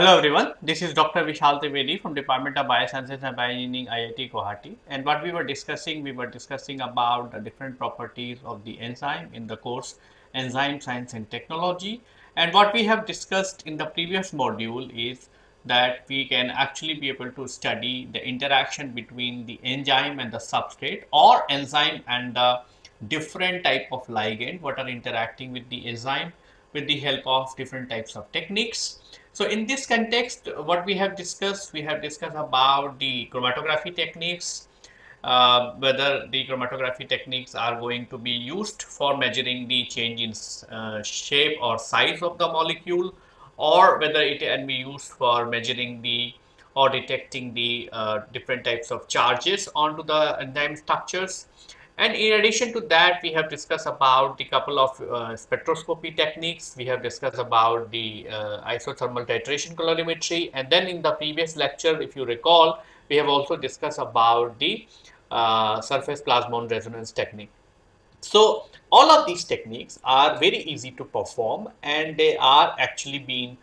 Hello everyone, this is Dr. Vishal Trivedi from Department of Biosciences and Bioengineering IIT Guwahati and what we were discussing, we were discussing about the different properties of the enzyme in the course Enzyme Science and Technology and what we have discussed in the previous module is that we can actually be able to study the interaction between the enzyme and the substrate or enzyme and the different type of ligand what are interacting with the enzyme with the help of different types of techniques. So in this context, what we have discussed, we have discussed about the chromatography techniques, uh, whether the chromatography techniques are going to be used for measuring the change in uh, shape or size of the molecule or whether it can be used for measuring the or detecting the uh, different types of charges onto the enzyme structures and in addition to that, we have discussed about the couple of uh, spectroscopy techniques. We have discussed about the uh, isothermal titration calorimetry. And then in the previous lecture, if you recall, we have also discussed about the uh, surface plasmon resonance technique. So all of these techniques are very easy to perform and they are actually being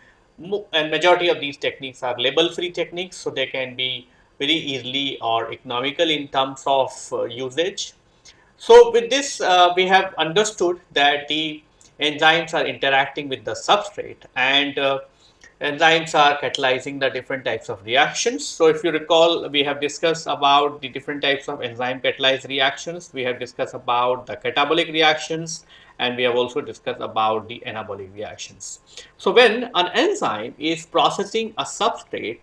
and majority of these techniques are label free techniques so they can be very easily or economical in terms of uh, usage so with this, uh, we have understood that the enzymes are interacting with the substrate and uh, enzymes are catalyzing the different types of reactions. So if you recall, we have discussed about the different types of enzyme catalyzed reactions. We have discussed about the catabolic reactions and we have also discussed about the anabolic reactions. So when an enzyme is processing a substrate,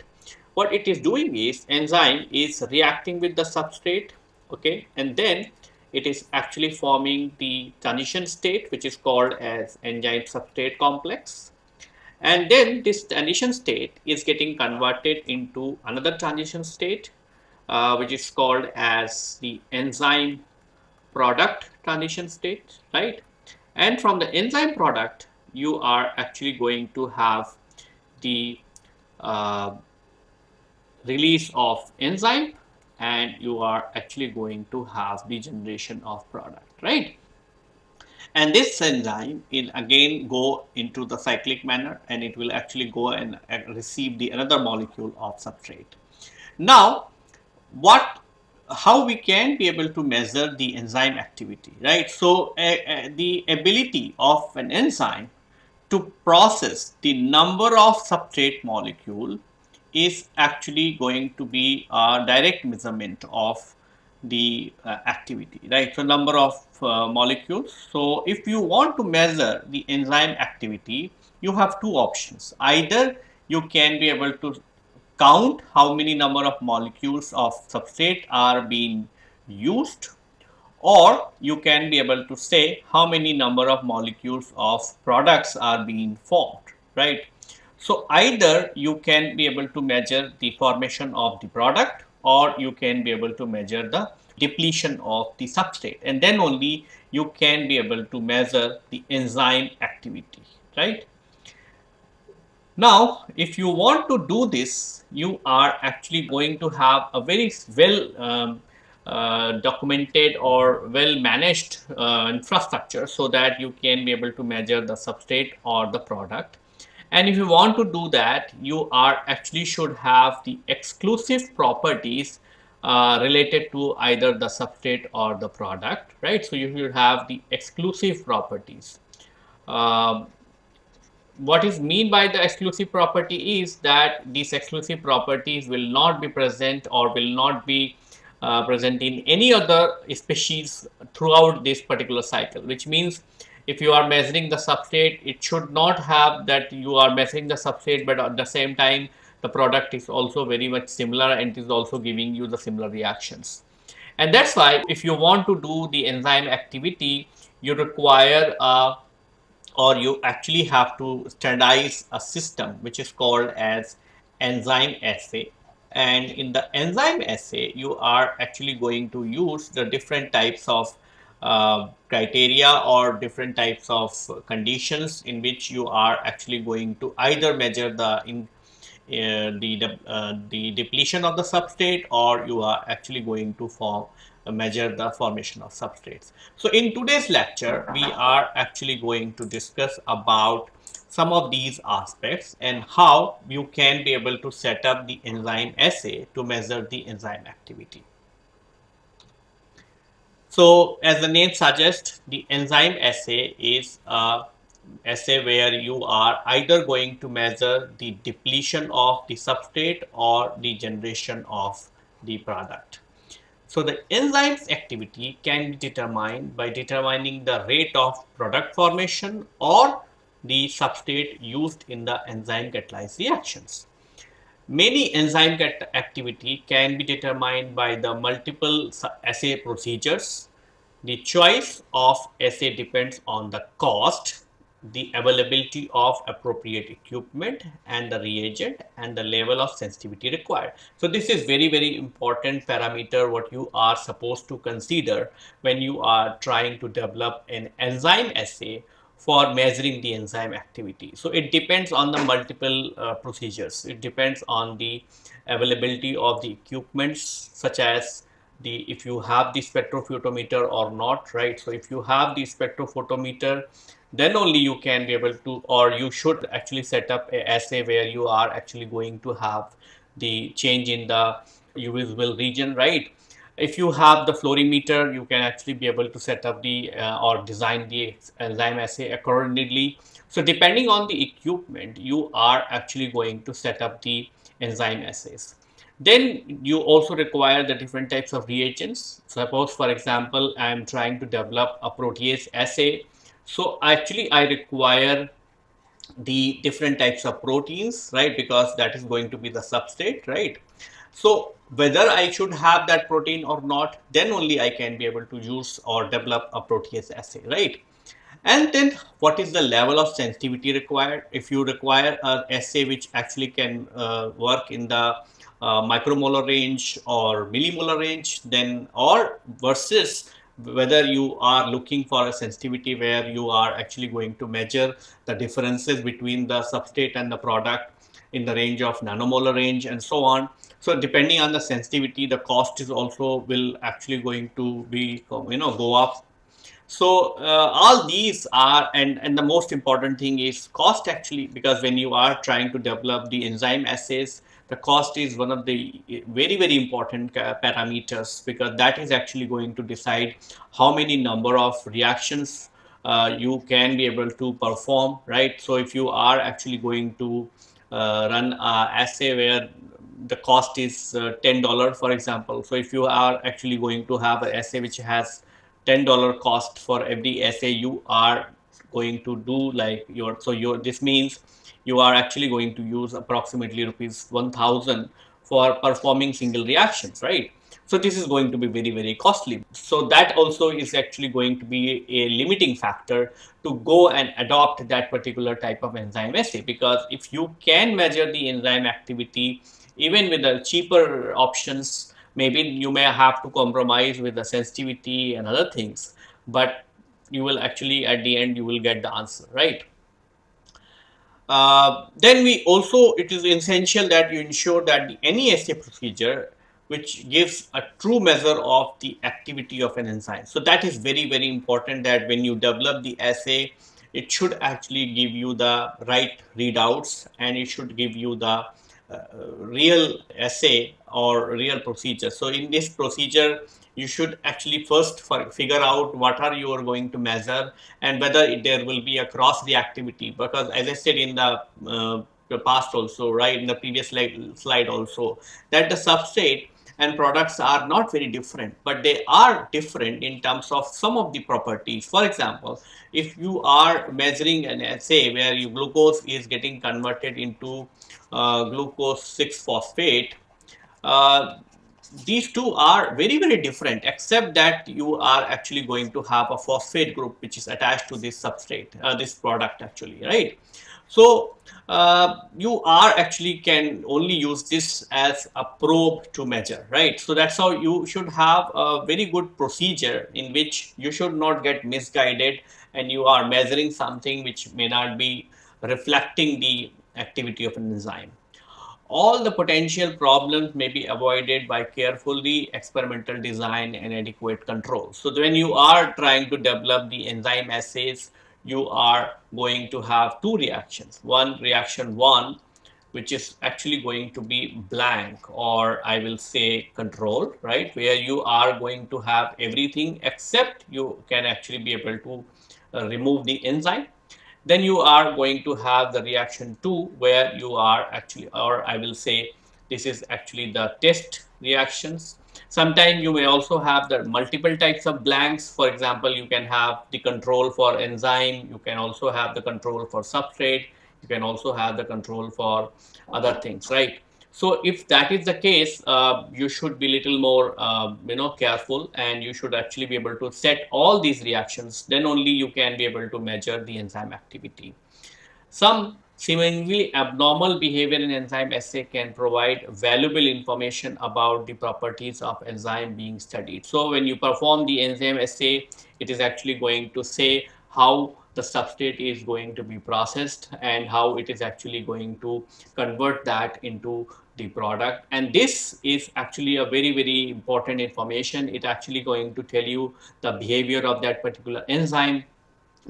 what it is doing is enzyme is reacting with the substrate, okay, and then it is actually forming the transition state which is called as enzyme substrate complex. And then this transition state is getting converted into another transition state uh, which is called as the enzyme product transition state right? And from the enzyme product you are actually going to have the uh, release of enzyme and you are actually going to have the generation of product, right? And this enzyme will again go into the cyclic manner and it will actually go and receive the another molecule of substrate. Now, what how we can be able to measure the enzyme activity, right? So, uh, uh, the ability of an enzyme to process the number of substrate molecule is actually going to be a direct measurement of the uh, activity, right? So, number of uh, molecules. So, if you want to measure the enzyme activity, you have two options. Either you can be able to count how many number of molecules of substrate are being used or you can be able to say how many number of molecules of products are being formed, right? So either you can be able to measure the formation of the product or you can be able to measure the depletion of the substrate and then only you can be able to measure the enzyme activity, right. Now, if you want to do this, you are actually going to have a very well um, uh, documented or well managed uh, infrastructure so that you can be able to measure the substrate or the product and if you want to do that, you are actually should have the exclusive properties uh, related to either the substrate or the product, right? So you should have the exclusive properties. Uh, what is mean by the exclusive property is that these exclusive properties will not be present or will not be uh, present in any other species throughout this particular cycle, which means if you are measuring the substrate it should not have that you are measuring the substrate but at the same time the product is also very much similar and is also giving you the similar reactions. And that's why if you want to do the enzyme activity you require uh, or you actually have to standardize a system which is called as enzyme assay. And in the enzyme assay you are actually going to use the different types of uh, criteria or different types of conditions in which you are actually going to either measure the in uh, the uh, the depletion of the substrate or you are actually going to form measure the formation of substrates. So in today's lecture we are actually going to discuss about some of these aspects and how you can be able to set up the enzyme assay to measure the enzyme activity. So as the name suggests, the enzyme assay is a assay where you are either going to measure the depletion of the substrate or the generation of the product. So the enzyme's activity can be determined by determining the rate of product formation or the substrate used in the enzyme catalyzed reactions. Many enzyme activity can be determined by the multiple assay procedures. The choice of assay depends on the cost, the availability of appropriate equipment and the reagent and the level of sensitivity required. So this is very, very important parameter what you are supposed to consider when you are trying to develop an enzyme assay for measuring the enzyme activity. So it depends on the multiple uh, procedures. It depends on the availability of the equipments such as the if you have the spectrophotometer or not, right? So if you have the spectrophotometer, then only you can be able to or you should actually set up a assay where you are actually going to have the change in the UV visible region, right? If you have the fluorimeter, you can actually be able to set up the uh, or design the enzyme assay accordingly. So depending on the equipment, you are actually going to set up the enzyme assays. Then you also require the different types of reagents. Suppose, for example, I am trying to develop a protease assay. So actually, I require the different types of proteins, right? Because that is going to be the substrate, right? So whether I should have that protein or not, then only I can be able to use or develop a protease assay, right? And then what is the level of sensitivity required? If you require an assay which actually can uh, work in the uh, micromolar range or millimolar range, then or versus whether you are looking for a sensitivity where you are actually going to measure the differences between the substrate and the product in the range of nanomolar range and so on. So depending on the sensitivity, the cost is also will actually going to be, you know, go up. So uh, all these are, and, and the most important thing is cost actually, because when you are trying to develop the enzyme assays, the cost is one of the very, very important uh, parameters because that is actually going to decide how many number of reactions uh, you can be able to perform, right? So if you are actually going to uh, run a assay where the cost is uh, $10 for example. So if you are actually going to have an assay which has $10 cost for every assay you are going to do like your so your this means you are actually going to use approximately rupees 1000 for performing single reactions right? So this is going to be very very costly. So that also is actually going to be a limiting factor to go and adopt that particular type of enzyme assay. Because if you can measure the enzyme activity even with the cheaper options, maybe you may have to compromise with the sensitivity and other things, but you will actually at the end you will get the answer, right? Uh, then we also it is essential that you ensure that the any assay procedure which gives a true measure of the activity of an enzyme. So that is very very important that when you develop the assay it should actually give you the right readouts and it should give you the uh, real assay or real procedure. So in this procedure, you should actually first figure out what are you are going to measure and whether there will be a cross reactivity because as I said in the, uh, past also, right, in the previous slide, slide also, that the substrate and products are not very different, but they are different in terms of some of the properties. For example, if you are measuring an assay where your glucose is getting converted into uh, glucose 6-phosphate, uh, these two are very very different except that you are actually going to have a phosphate group which is attached to this substrate uh, this product actually right so uh, you are actually can only use this as a probe to measure, right? So that's how you should have a very good procedure in which you should not get misguided and you are measuring something which may not be reflecting the activity of an enzyme. All the potential problems may be avoided by carefully experimental design and adequate control. So when you are trying to develop the enzyme assays, you are going to have two reactions. One reaction one, which is actually going to be blank or I will say control, right? Where you are going to have everything except you can actually be able to uh, remove the enzyme. Then you are going to have the reaction two where you are actually, or I will say this is actually the test reactions Sometimes you may also have the multiple types of blanks. For example, you can have the control for enzyme. You can also have the control for substrate. You can also have the control for other things, right? So if that is the case, uh, you should be little more, uh, you know, careful and you should actually be able to set all these reactions. Then only you can be able to measure the enzyme activity. Some Seemingly abnormal behavior in enzyme assay can provide valuable information about the properties of enzyme being studied. So when you perform the enzyme assay, it is actually going to say how the substrate is going to be processed and how it is actually going to convert that into the product. And this is actually a very very important information. It actually going to tell you the behavior of that particular enzyme.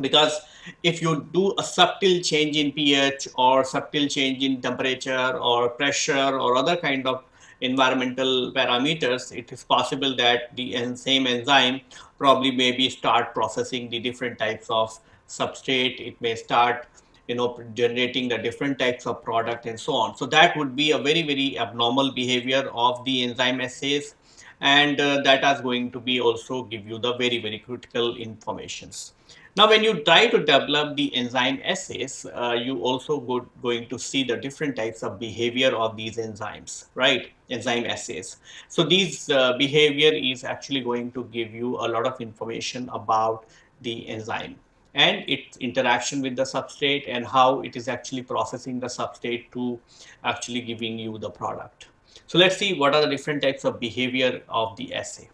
Because if you do a subtle change in pH or subtle change in temperature or pressure or other kind of environmental parameters, it is possible that the same enzyme probably maybe start processing the different types of substrate. It may start you know generating the different types of product and so on. So that would be a very very abnormal behavior of the enzyme assays and uh, that is going to be also give you the very very critical informations. Now, when you try to develop the enzyme assays, uh, you also go, going to see the different types of behavior of these enzymes, right? Enzyme assays. So these uh, behavior is actually going to give you a lot of information about the enzyme and its interaction with the substrate and how it is actually processing the substrate to actually giving you the product. So let's see what are the different types of behavior of the assay.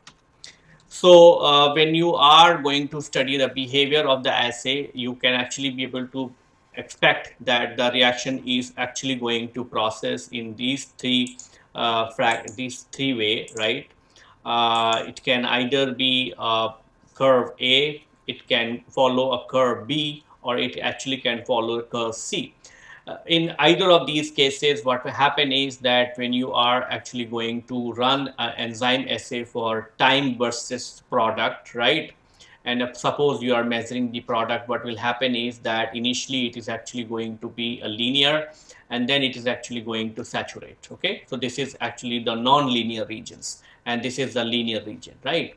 So uh, when you are going to study the behavior of the assay, you can actually be able to expect that the reaction is actually going to process in these three uh, these three way, right? Uh, it can either be a curve A, it can follow a curve B, or it actually can follow a curve C. Uh, in either of these cases, what will happen is that when you are actually going to run an enzyme assay for time versus product, right? And suppose you are measuring the product, what will happen is that initially it is actually going to be a linear and then it is actually going to saturate. Okay, so this is actually the non-linear regions and this is the linear region, right?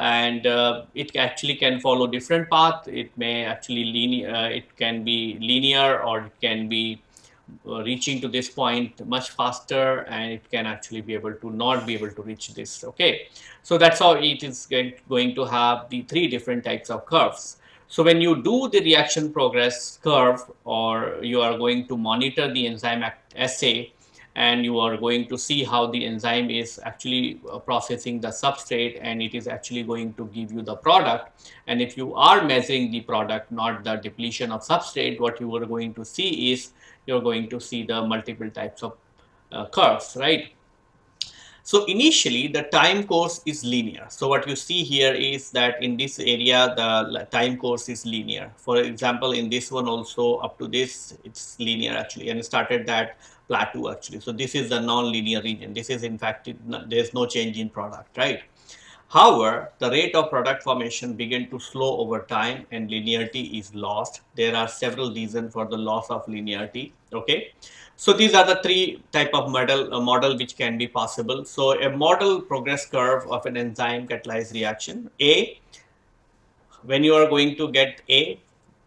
And uh, it actually can follow different path. It may actually linear, uh, it can be linear or it can be uh, reaching to this point much faster and it can actually be able to not be able to reach this. Okay, so that's how it is going to have the three different types of curves. So when you do the reaction progress curve or you are going to monitor the enzyme assay, and you are going to see how the enzyme is actually uh, processing the substrate and it is actually going to give you the product. And if you are measuring the product, not the depletion of substrate, what you are going to see is you're going to see the multiple types of uh, curves, right? So initially the time course is linear. So what you see here is that in this area the time course is linear. For example, in this one also up to this it's linear actually and started that plateau actually. So this is the non-linear region. This is in fact there is no change in product, right? However, the rate of product formation began to slow over time and linearity is lost. There are several reasons for the loss of linearity. Okay. So these are the three type of model uh, model which can be possible. So a model progress curve of an enzyme catalyzed reaction. A, when you are going to get A,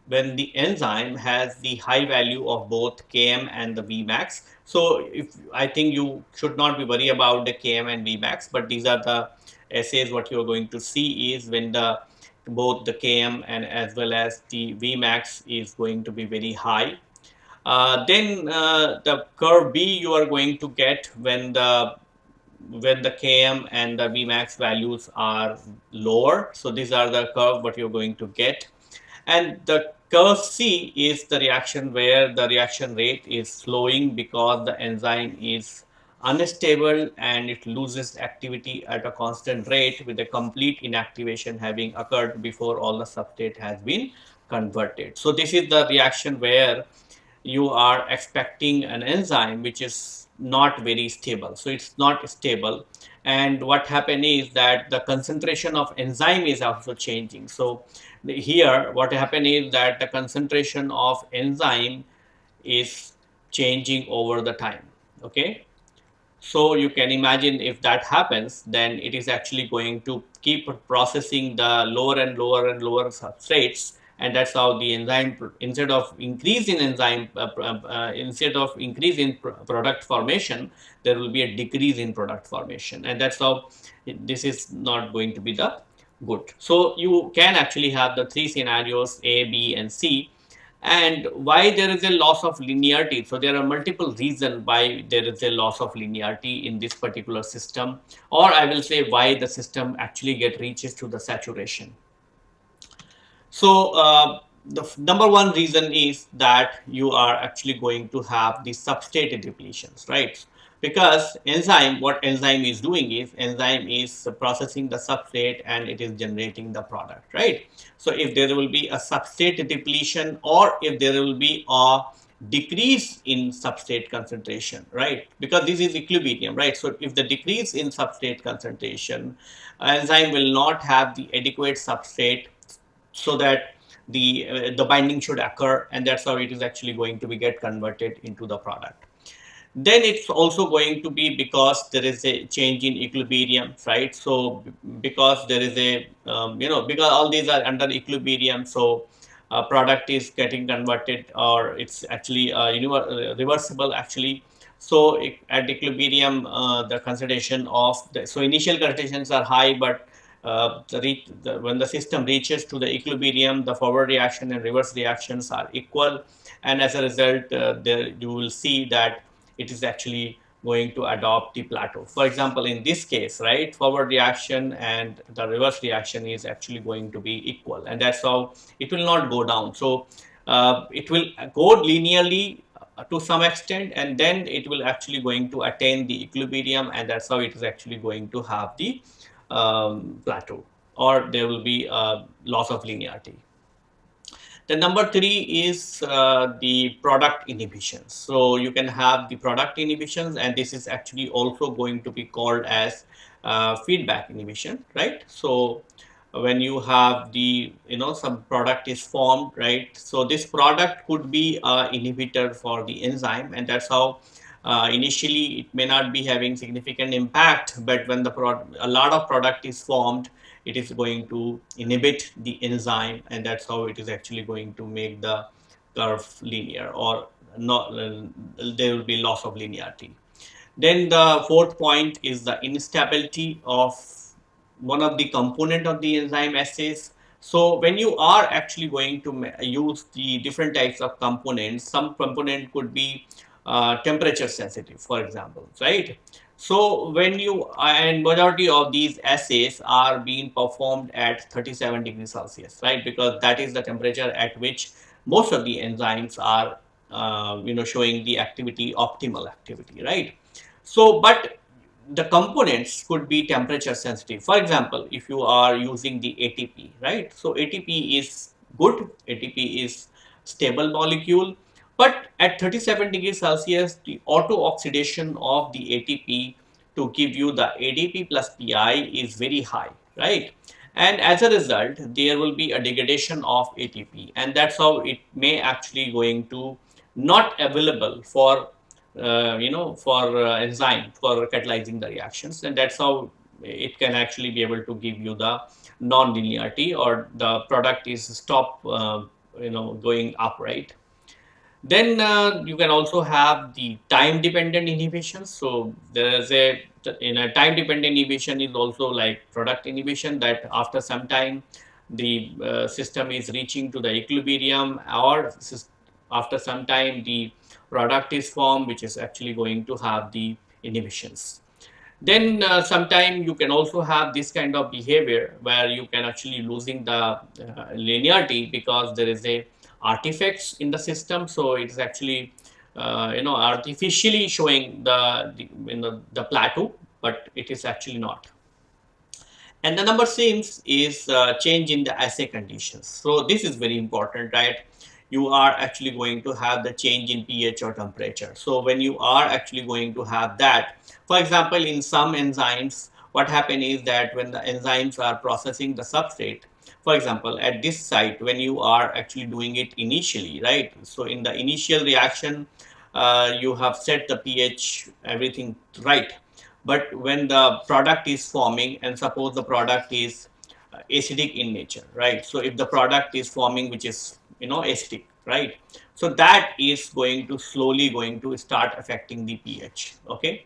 when the enzyme has the high value of both Km and the Vmax. So if I think you should not be worried about the Km and Vmax, but these are the assays what you are going to see is when the both the Km and as well as the Vmax is going to be very high. Uh, then uh, the curve B you are going to get when the when the Km and the Vmax values are lower. So these are the curve what you're going to get. And the curve C is the reaction where the reaction rate is slowing because the enzyme is unstable and it loses activity at a constant rate with a complete inactivation having occurred before all the substrate has been converted. So this is the reaction where you are expecting an enzyme which is not very stable. So it's not stable. And what happened is that the concentration of enzyme is also changing. So here what happened is that the concentration of enzyme is changing over the time. Okay. So you can imagine if that happens, then it is actually going to keep processing the lower and lower and lower substrates and that's how the enzyme instead of increase in enzyme uh, uh, instead of increase in pr product formation there will be a decrease in product formation and that's how this is not going to be the good. So you can actually have the three scenarios a b and c. And why there is a loss of linearity? So there are multiple reasons why there is a loss of linearity in this particular system or i will say why the system actually get reaches to the saturation. So uh, the number one reason is that you are actually going to have the substrate depletions, right? Because enzyme, what enzyme is doing is enzyme is processing the substrate and it is generating the product, right? So if there will be a substrate depletion or if there will be a decrease in substrate concentration, right? Because this is equilibrium, right? So if the decrease in substrate concentration, enzyme will not have the adequate substrate so that the uh, the binding should occur and that's how it is actually going to be get converted into the product then it's also going to be because there is a change in equilibrium right so because there is a um, you know because all these are under equilibrium so a product is getting converted or it's actually uh, uh reversible actually so at equilibrium uh, the concentration of the so initial concentrations are high but uh, the, the, when the system reaches to the equilibrium, the forward reaction and reverse reactions are equal. And as a result, uh, there you will see that it is actually going to adopt the plateau. For example, in this case, right, forward reaction and the reverse reaction is actually going to be equal. And that's how it will not go down. So uh, it will go linearly uh, to some extent and then it will actually going to attain the equilibrium and that's how it is actually going to have the um, plateau or there will be a loss of linearity. The number three is uh, the product inhibitions. So you can have the product inhibitions and this is actually also going to be called as uh, feedback inhibition, right? So when you have the, you know, some product is formed, right? So this product could be a inhibitor for the enzyme and that's how uh, initially it may not be having significant impact but when the a lot of product is formed it is going to inhibit the enzyme and that's how it is actually going to make the curve linear or not uh, there will be loss of linearity then the fourth point is the instability of one of the component of the enzyme assays so when you are actually going to use the different types of components some component could be uh, temperature sensitive, for example, right? So when you and majority of these assays are being performed at 37 degrees Celsius, right? Because that is the temperature at which most of the enzymes are, uh, you know, showing the activity, optimal activity, right? So, but the components could be temperature sensitive. For example, if you are using the ATP, right? So ATP is good, ATP is stable molecule but at 37 degrees Celsius, the auto oxidation of the ATP to give you the ADP plus PI is very high, right? And as a result, there will be a degradation of ATP and that's how it may actually going to not available for, uh, you know, for uh, enzyme for catalyzing the reactions. And that's how it can actually be able to give you the non-linearity or the product is stop, uh, you know, going up, right? Then uh, you can also have the time dependent inhibition. So there is a in a time dependent inhibition is also like product inhibition that after some time the uh, system is reaching to the equilibrium or after some time the product is formed which is actually going to have the inhibitions. Then uh, sometime you can also have this kind of behavior where you can actually losing the uh, linearity because there is a artifacts in the system. So it is actually, uh, you know, artificially showing the, the, the plateau, but it is actually not. And the number six is uh, change in the assay conditions. So this is very important, right? You are actually going to have the change in pH or temperature. So when you are actually going to have that, for example, in some enzymes, what happen is that when the enzymes are processing the substrate, for example, at this site, when you are actually doing it initially, right? So in the initial reaction, uh, you have set the pH, everything right. But when the product is forming and suppose the product is uh, acidic in nature right? So if the product is forming which is you know acidic right? So that is going to slowly going to start affecting the ph okay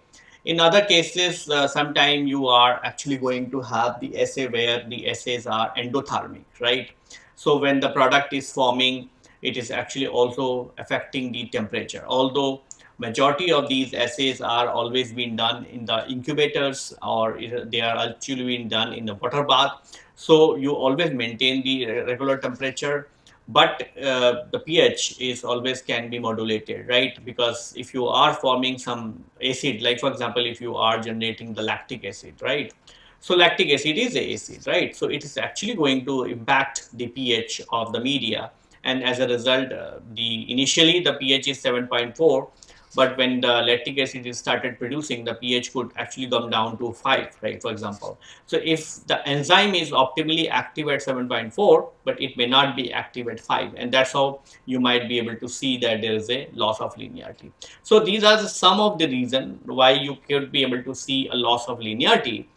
in other cases uh, sometime you are actually going to have the assay where the assays are endothermic right? So when the product is forming it is actually also affecting the temperature. Although majority of these assays are always being done in the incubators or they are actually being done in the water bath. So you always maintain the regular temperature, but uh, the pH is always can be modulated, right? Because if you are forming some acid, like for example, if you are generating the lactic acid, right? So lactic acid is a acid, right? So it is actually going to impact the pH of the media. And as a result, uh, the initially the pH is 7.4 but when the lactic acid is started producing, the pH could actually come down to 5, right, for example. So if the enzyme is optimally active at 7.4, but it may not be active at 5, and that's how you might be able to see that there is a loss of linearity. So these are some of the reason why you could be able to see a loss of linearity.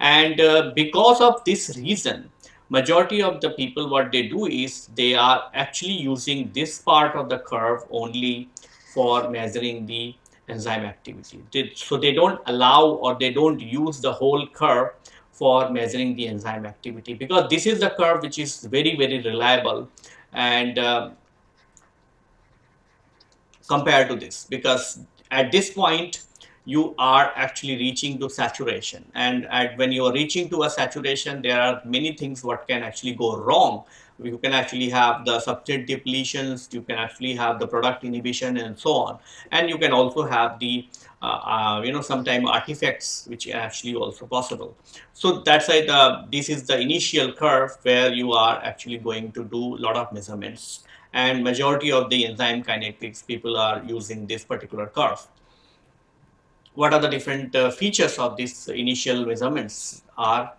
And uh, because of this reason, majority of the people what they do is they are actually using this part of the curve only for measuring the enzyme activity. So they don't allow or they don't use the whole curve for measuring the enzyme activity because this is the curve which is very very reliable and uh, compared to this because at this point you are actually reaching to saturation and at, when you are reaching to a saturation there are many things what can actually go wrong you can actually have the substrate depletions, you can actually have the product inhibition and so on. And you can also have the, uh, uh, you know, sometime artifacts which are actually also possible. So that's why the, this is the initial curve where you are actually going to do a lot of measurements. And majority of the enzyme kinetics people are using this particular curve. What are the different uh, features of these initial measurements are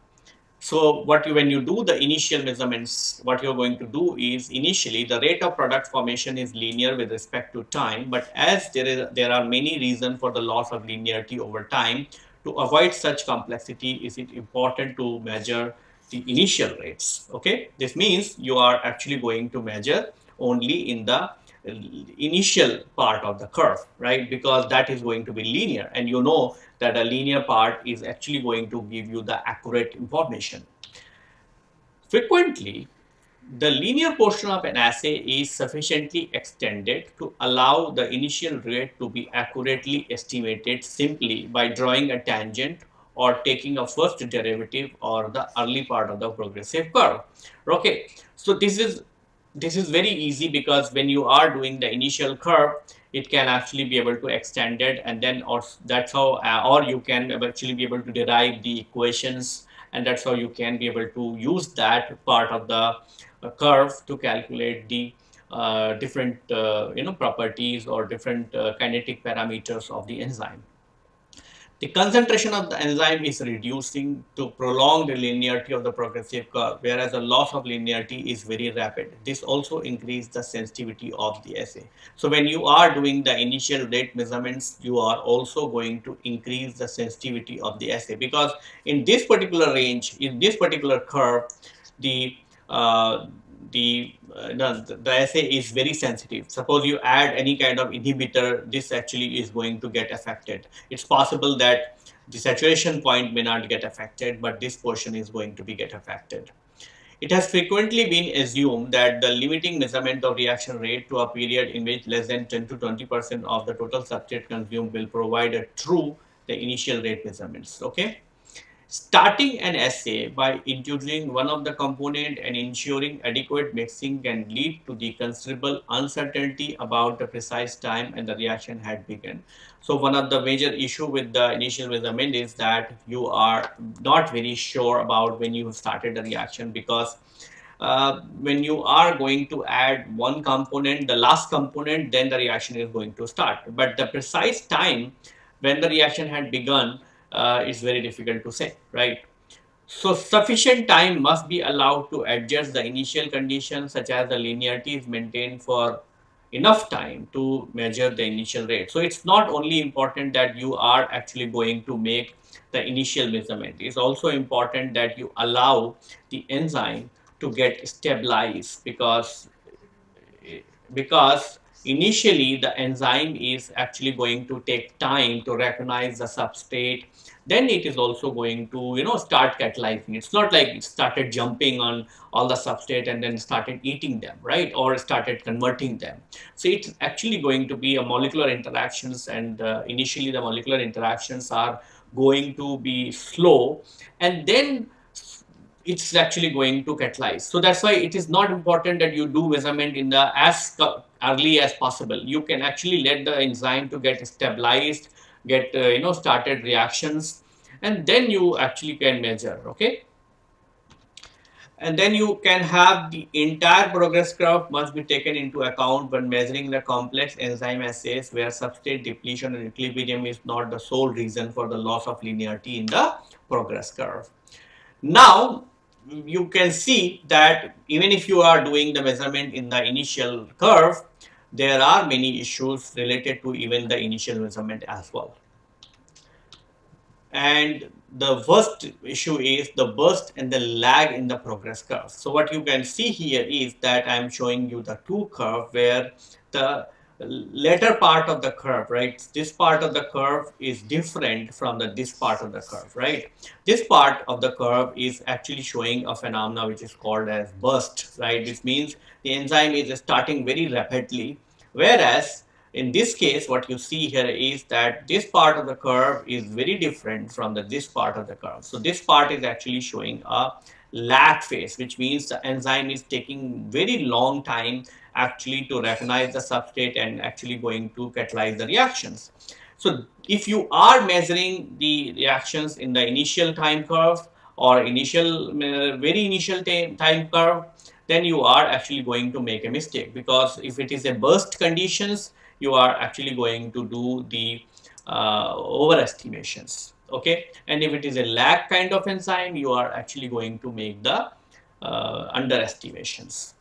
so what you, when you do the initial measurements, what you're going to do is initially the rate of product formation is linear with respect to time. But as there is there are many reasons for the loss of linearity over time, to avoid such complexity, is it important to measure the initial rates. Okay, this means you are actually going to measure only in the initial part of the curve, right? Because that is going to be linear, and you know that a linear part is actually going to give you the accurate information. Frequently, the linear portion of an assay is sufficiently extended to allow the initial rate to be accurately estimated simply by drawing a tangent or taking a first derivative or the early part of the progressive curve. Okay, so this is this is very easy because when you are doing the initial curve, it can actually be able to extend it and then or that's how uh, or you can actually be able to derive the equations and that's how you can be able to use that part of the uh, curve to calculate the uh, different uh, you know properties or different uh, kinetic parameters of the enzyme the concentration of the enzyme is reducing to prolong the linearity of the progressive curve, whereas the loss of linearity is very rapid. This also increases the sensitivity of the assay. So when you are doing the initial rate measurements, you are also going to increase the sensitivity of the assay because in this particular range, in this particular curve, the uh, the, uh, the, the assay is very sensitive. Suppose you add any kind of inhibitor, this actually is going to get affected. It's possible that the saturation point may not get affected, but this portion is going to be get affected. It has frequently been assumed that the limiting measurement of reaction rate to a period in which less than 10 to 20 percent of the total substrate consumed will provide a true the initial rate measurements. Okay, Starting an assay by introducing one of the component and ensuring adequate mixing can lead to the considerable uncertainty about the precise time and the reaction had begun. So one of the major issue with the initial measurement is that you are not very sure about when you started the reaction because uh, when you are going to add one component, the last component, then the reaction is going to start. But the precise time when the reaction had begun uh, is very difficult to say, right? So sufficient time must be allowed to adjust the initial conditions such as the linearity is maintained for enough time to measure the initial rate. So it's not only important that you are actually going to make the initial measurement. It's also important that you allow the enzyme to get stabilized because because initially the enzyme is actually going to take time to recognize the substrate then it is also going to you know start catalyzing it's not like it started jumping on all the substrate and then started eating them right or started converting them so it's actually going to be a molecular interactions and uh, initially the molecular interactions are going to be slow and then it's actually going to catalyze. So that's why it is not important that you do measurement in the as early as possible. You can actually let the enzyme to get stabilized, get uh, you know started reactions, and then you actually can measure. Okay. And then you can have the entire progress curve must be taken into account when measuring the complex enzyme assays where substrate depletion and equilibrium is not the sole reason for the loss of linearity in the progress curve. Now, you can see that even if you are doing the measurement in the initial curve, there are many issues related to even the initial measurement as well. And the first issue is the burst and the lag in the progress curve. So what you can see here is that I am showing you the two curve where the later part of the curve, right? This part of the curve is different from the this part of the curve, right? This part of the curve is actually showing a phenomena which is called as burst, right? This means the enzyme is starting very rapidly, whereas in this case, what you see here is that this part of the curve is very different from the this part of the curve. So this part is actually showing a lag phase, which means the enzyme is taking very long time actually to recognize the substrate and actually going to catalyze the reactions. So if you are measuring the reactions in the initial time curve or initial uh, very initial time curve, then you are actually going to make a mistake because if it is a burst conditions, you are actually going to do the uh, overestimations okay and if it is a lag kind of enzyme you are actually going to make the uh, underestimations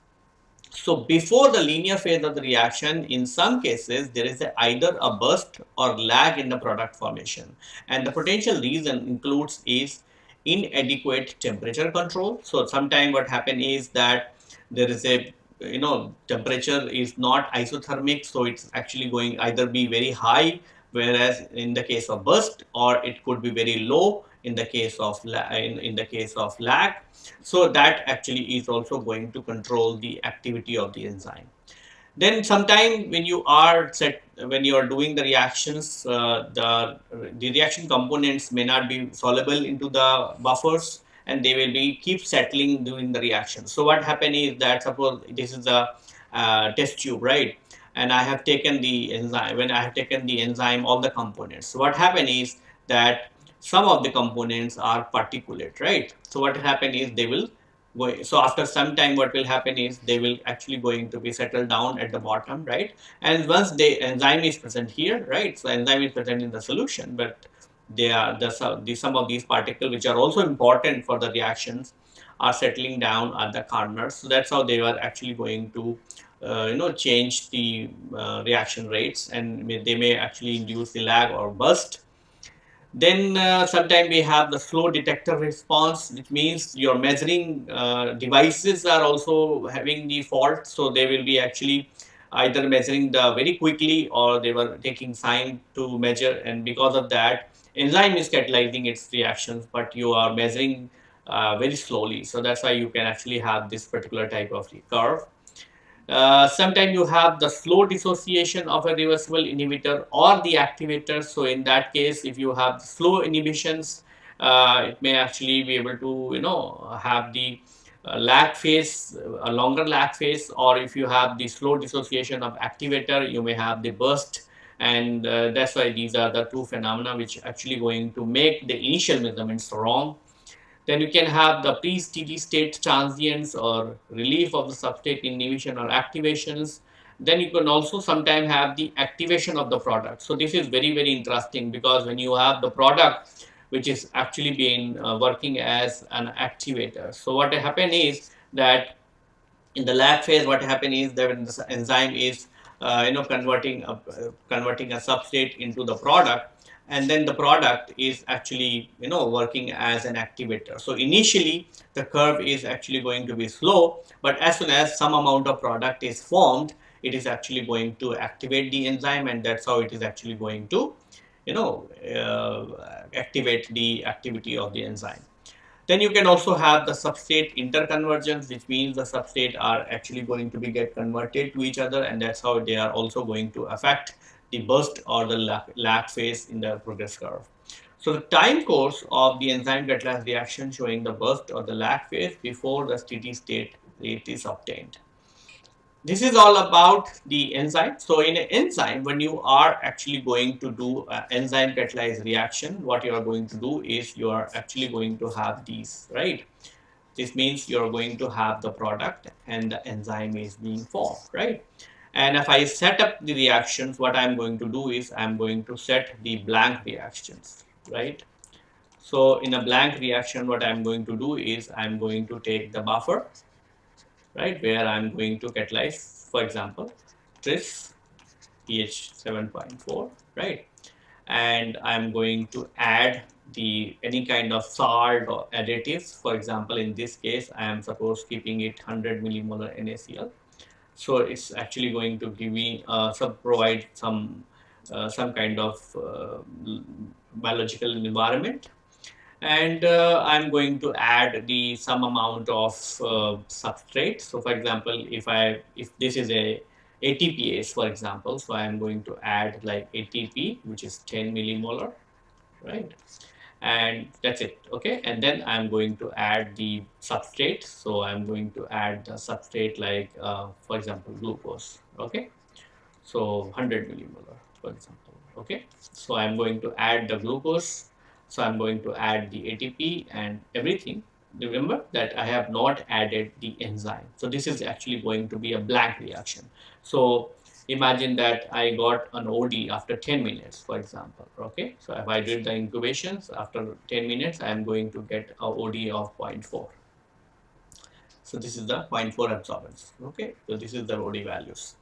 so before the linear phase of the reaction, in some cases, there is a, either a burst or lag in the product formation. And the potential reason includes is inadequate temperature control. So sometimes what happen is that there is a, you know, temperature is not isothermic. So it's actually going either be very high, whereas in the case of burst or it could be very low in the case of in, in the case of lag. So that actually is also going to control the activity of the enzyme. Then sometime when you are set when you are doing the reactions uh, the the reaction components may not be soluble into the buffers and they will be keep settling during the reaction. So what happen is that suppose this is a uh, test tube right? And I have taken the enzyme when I have taken the enzyme all the components. So what happen is that some of the components are particulate, right? So what happen is they will go, so after some time what will happen is they will actually going to be settled down at the bottom, right? And once the enzyme is present here, right? So enzyme is present in the solution, but they are the, the some of these particles which are also important for the reactions are settling down at the corners. So that's how they are actually going to uh, you know change the uh, reaction rates and may, they may actually induce the lag or burst then uh, sometimes we have the slow detector response, which means your measuring uh, devices are also having the fault. So they will be actually either measuring the very quickly or they were taking time to measure and because of that enzyme is catalyzing its reactions but you are measuring uh, very slowly. So that's why you can actually have this particular type of curve. Uh, sometimes you have the slow dissociation of a reversible inhibitor or the activator. So in that case, if you have slow inhibitions uh, it may actually be able to you know have the uh, lag phase a longer lag phase. Or if you have the slow dissociation of activator you may have the burst. And uh, that's why these are the two phenomena which actually going to make the initial measurements wrong then you can have the pre-steady state transients or relief of the substrate inhibition or activations. Then you can also sometimes have the activation of the product. So this is very, very interesting because when you have the product which is actually being uh, working as an activator. So what happen is that in the lag phase, what happen is that when the enzyme is uh, you know converting a, uh, converting a substrate into the product, and then the product is actually you know working as an activator. So initially the curve is actually going to be slow but as soon as some amount of product is formed it is actually going to activate the enzyme and that's how it is actually going to you know uh, activate the activity of the enzyme. Then you can also have the substrate interconvergence which means the substrate are actually going to be get converted to each other and that's how they are also going to affect the burst or the lag phase in the progress curve. So the time course of the enzyme catalyzed reaction showing the burst or the lag phase before the steady state rate is obtained. This is all about the enzyme. So in an enzyme, when you are actually going to do an enzyme catalyzed reaction, what you are going to do is you are actually going to have these, right? This means you are going to have the product and the enzyme is being formed, right? And if I set up the reactions, what I'm going to do is I'm going to set the blank reactions, right? So in a blank reaction, what I'm going to do is I'm going to take the buffer, right, where I'm going to catalyze, for example, this pH 7.4, right? And I'm going to add the any kind of salt or additives. For example, in this case, I am suppose keeping it 100 millimolar NaCl so it's actually going to give me uh, some provide some uh, some kind of uh, biological environment and uh, I'm going to add the some amount of uh, substrate. So for example, if I if this is a ATPase for example, so I am going to add like ATP which is 10 millimolar, right? And that's it okay? And then i'm going to add the substrate. So i'm going to add the substrate like uh, for example glucose okay? So 100 millimolar for example okay? So i'm going to add the glucose. So i'm going to add the atp and everything. Remember that i have not added the enzyme. So this is actually going to be a blank reaction. So imagine that I got an OD after 10 minutes, for example, okay? So if I did the incubations after 10 minutes, I am going to get a OD of 0.4. So this is the 0.4 absorbance, okay? So this is the OD values.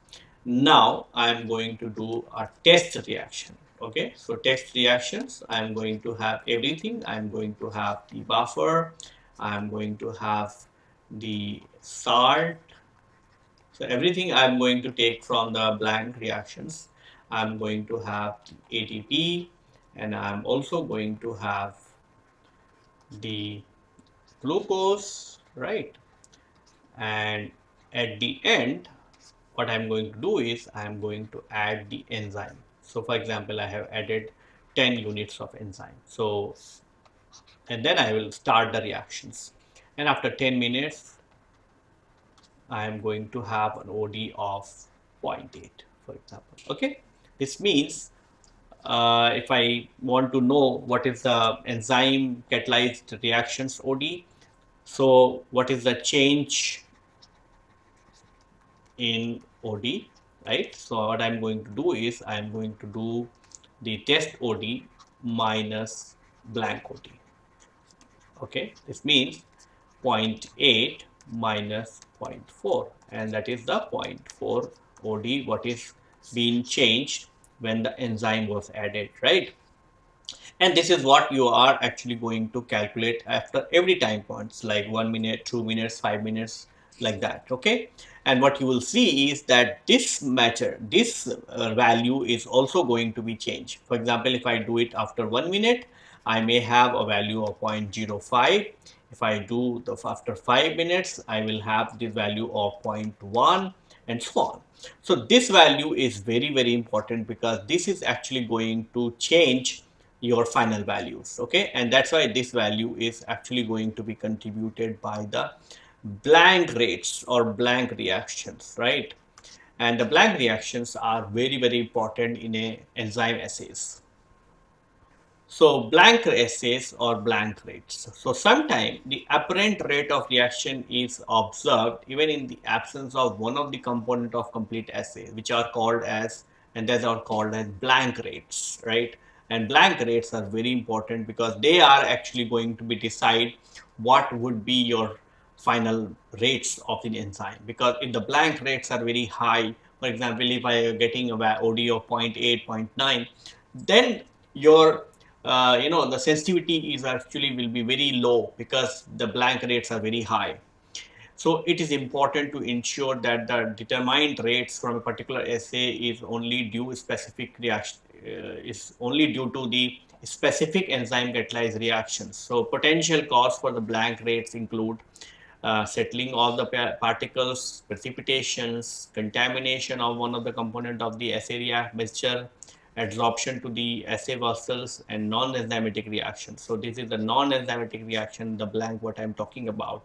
Now I am going to do a test reaction, okay? So test reactions, I am going to have everything. I am going to have the buffer. I am going to have the salt so everything I'm going to take from the blank reactions. I'm going to have ATP and I'm also going to have the glucose, right? And at the end, what I'm going to do is I'm going to add the enzyme. So for example, I have added 10 units of enzyme. So, and then I will start the reactions. And after 10 minutes, I am going to have an OD of 0.8 for example. Okay? This means uh, if I want to know what is the enzyme catalyzed reactions OD so what is the change in OD right? So what I'm going to do is I'm going to do the test OD minus blank OD okay? This means 0.8 minus 0.4 and that is the 0.4 OD what is being changed when the enzyme was added right? And this is what you are actually going to calculate after every time points like one minute two minutes five minutes like that okay? And what you will see is that this matter this uh, value is also going to be changed. For example if i do it after one minute i may have a value of 0.05 if I do the after 5 minutes, I will have the value of 0.1 and so on. So this value is very, very important because this is actually going to change your final values okay? And that's why this value is actually going to be contributed by the blank rates or blank reactions right? And the blank reactions are very very important in a enzyme assays so blank assays or blank rates. So sometimes the apparent rate of reaction is observed even in the absence of one of the component of complete assay, which are called as and those are called as blank rates, right? And blank rates are very important because they are actually going to be decide what would be your final rates of the enzyme. Because if the blank rates are very high, for example, if I am getting a OD of 0.8, 0.9, then your uh, you know the sensitivity is actually will be very low because the blank rates are very high. So it is important to ensure that the determined rates from a particular assay is only due specific reaction uh, is only due to the specific enzyme catalyzed reactions. So potential cause for the blank rates include uh, settling of the particles, precipitations, contamination of one of the component of the assay mixture, adsorption to the assay vessels and non-enzymatic reactions. So this is the non-enzymatic reaction, the blank what I'm talking about,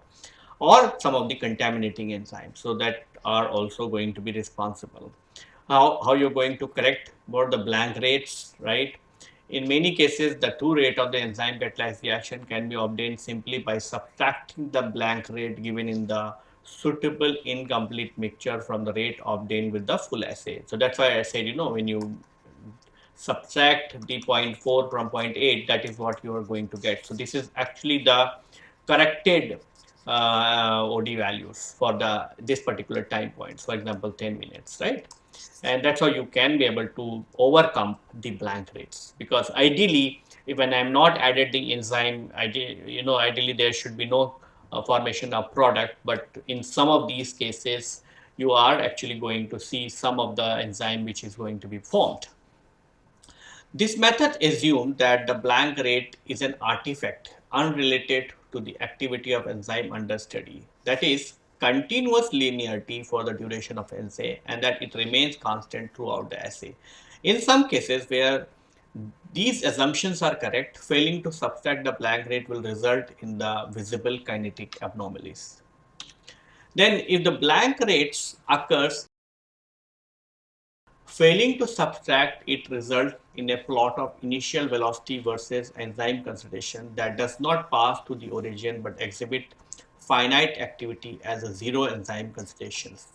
or some of the contaminating enzymes. So that are also going to be responsible. How, how you're going to correct about the blank rates, right? In many cases, the true rate of the enzyme catalyzed reaction can be obtained simply by subtracting the blank rate given in the suitable incomplete mixture from the rate obtained with the full assay. So that's why I said, you know, when you subtract the 0.4 from 0.8 that is what you are going to get. So this is actually the corrected uh, OD values for the this particular time points for example 10 minutes right? And that's how you can be able to overcome the blank rates. Because ideally when I'm not added the enzyme you know ideally there should be no uh, formation of product. But in some of these cases you are actually going to see some of the enzyme which is going to be formed this method assumes that the blank rate is an artifact unrelated to the activity of enzyme under study. That is, continuous linearity for the duration of assay and that it remains constant throughout the assay. In some cases where these assumptions are correct, failing to subtract the blank rate will result in the visible kinetic anomalies. Then if the blank rates occurs Failing to subtract it results in a plot of initial velocity versus enzyme concentration that does not pass to the origin but exhibit finite activity as a zero enzyme concentrations.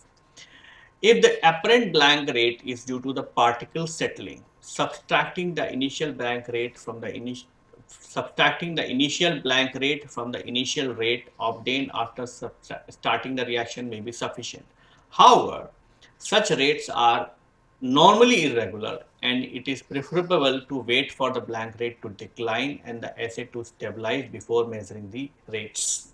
If the apparent blank rate is due to the particle settling, subtracting the initial blank rate from the initial subtracting the initial blank rate from the initial rate obtained after starting the reaction may be sufficient. However, such rates are normally irregular and it is preferable to wait for the blank rate to decline and the assay to stabilize before measuring the rates.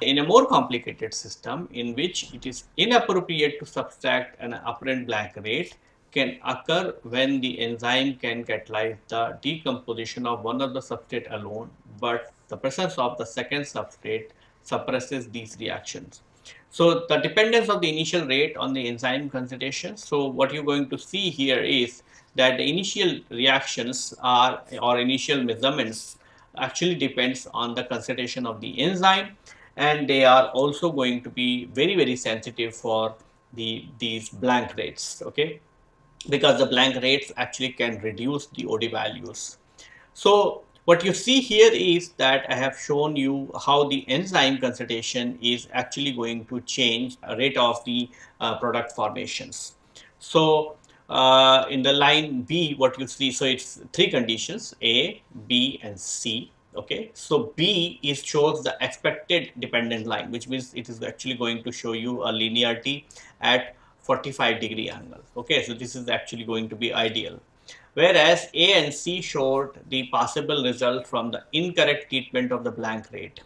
In a more complicated system in which it is inappropriate to subtract an apparent blank rate can occur when the enzyme can catalyze the decomposition of one of the substrate alone but the presence of the second substrate suppresses these reactions. So the dependence of the initial rate on the enzyme concentration. So what you're going to see here is that the initial reactions are or initial measurements actually depends on the concentration of the enzyme and they are also going to be very very sensitive for the these blank rates okay because the blank rates actually can reduce the OD values. So what you see here is that I have shown you how the enzyme concentration is actually going to change rate of the uh, product formations. So uh, in the line B, what you see, so it's three conditions, A, B and C. Okay, so B is shows the expected dependent line, which means it is actually going to show you a linearity at 45 degree angle. Okay, so this is actually going to be ideal whereas A and C showed the possible result from the incorrect treatment of the blank rate.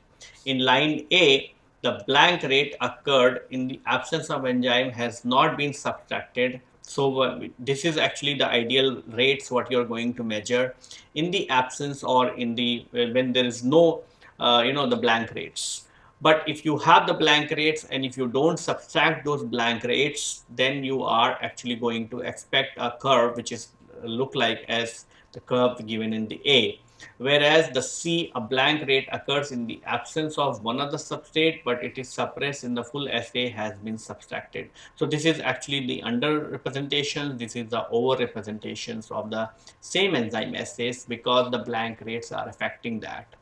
In line A, the blank rate occurred in the absence of enzyme has not been subtracted. So uh, this is actually the ideal rates what you're going to measure in the absence or in the when there is no uh, you know the blank rates. But if you have the blank rates and if you don't subtract those blank rates, then you are actually going to expect a curve which is look like as the curve given in the A. Whereas the C, a blank rate occurs in the absence of one of the substrate, but it is suppressed in the full assay has been subtracted. So this is actually the under representation. This is the over representations of the same enzyme assays because the blank rates are affecting that.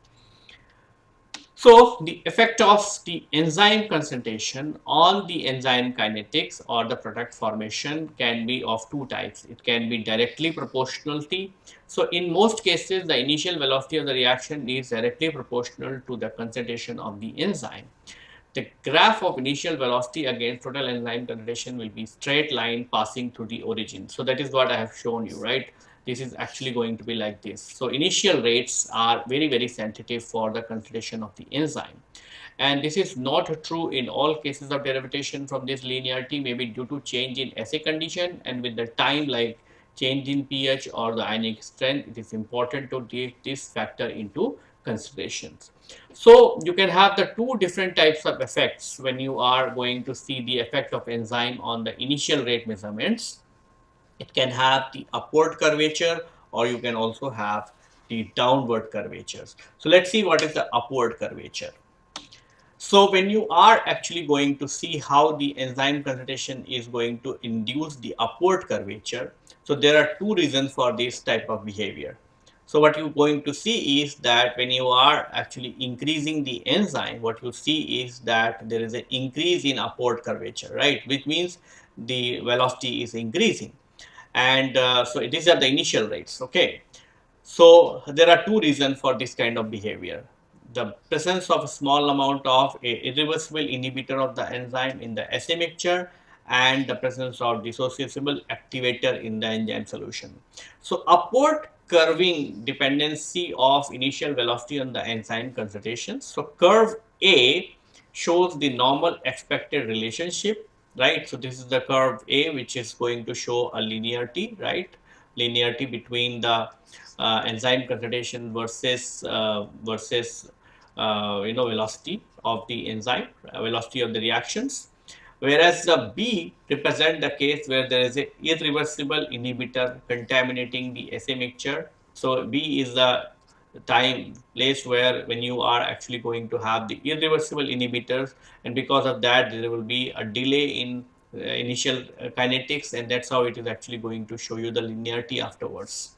So the effect of the enzyme concentration on the enzyme kinetics or the product formation can be of two types. It can be directly proportionality. So in most cases, the initial velocity of the reaction is directly proportional to the concentration of the enzyme. The graph of initial velocity against total enzyme concentration will be straight line passing through the origin. So that is what I have shown you, right? This is actually going to be like this. So initial rates are very, very sensitive for the concentration of the enzyme. And this is not true in all cases of derivation from this linearity, maybe due to change in assay condition and with the time like change in pH or the ionic strength, it is important to take this factor into considerations. So you can have the two different types of effects when you are going to see the effect of enzyme on the initial rate measurements it can have the upward curvature or you can also have the downward curvatures. So let's see what is the upward curvature. So when you are actually going to see how the enzyme concentration is going to induce the upward curvature, so there are two reasons for this type of behavior. So what you're going to see is that when you are actually increasing the enzyme, what you see is that there is an increase in upward curvature, right? Which means the velocity is increasing and uh, so these are the initial rates okay? So there are two reasons for this kind of behavior. The presence of a small amount of a irreversible inhibitor of the enzyme in the assay mixture and the presence of dissociable activator in the enzyme solution. So upward curving dependency of initial velocity on the enzyme concentration. So curve a shows the normal expected relationship right? So this is the curve A, which is going to show a linearity, right? Linearity between the uh, enzyme concentration versus uh, versus uh, you know velocity of the enzyme, uh, velocity of the reactions. Whereas the B represent the case where there is a irreversible inhibitor contaminating the assay mixture. So B is the time place where when you are actually going to have the irreversible inhibitors and because of that there will be a delay in uh, initial uh, kinetics and that's how it is actually going to show you the linearity afterwards